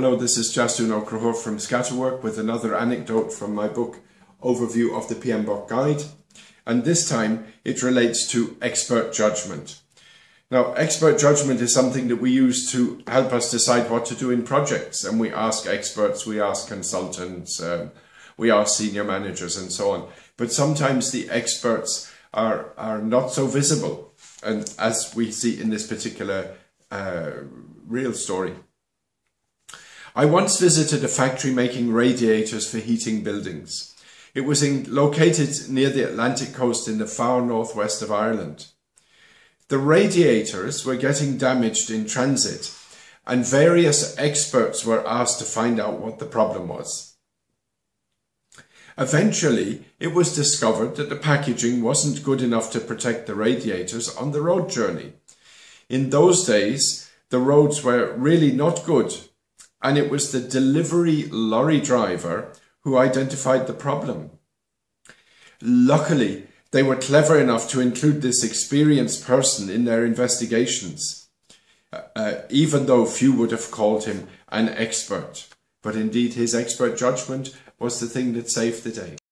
Hello, this is Jasun O'Crahor from Scatterwork with another anecdote from my book Overview of the PMBOK Guide. And this time it relates to expert judgment. Now, expert judgment is something that we use to help us decide what to do in projects. And we ask experts, we ask consultants, um, we ask senior managers and so on. But sometimes the experts are, are not so visible. And as we see in this particular uh, real story. I once visited a factory making radiators for heating buildings. It was in, located near the Atlantic coast in the far northwest of Ireland. The radiators were getting damaged in transit and various experts were asked to find out what the problem was. Eventually, it was discovered that the packaging wasn't good enough to protect the radiators on the road journey. In those days, the roads were really not good and it was the delivery lorry driver who identified the problem. Luckily, they were clever enough to include this experienced person in their investigations, uh, even though few would have called him an expert. But indeed, his expert judgment was the thing that saved the day.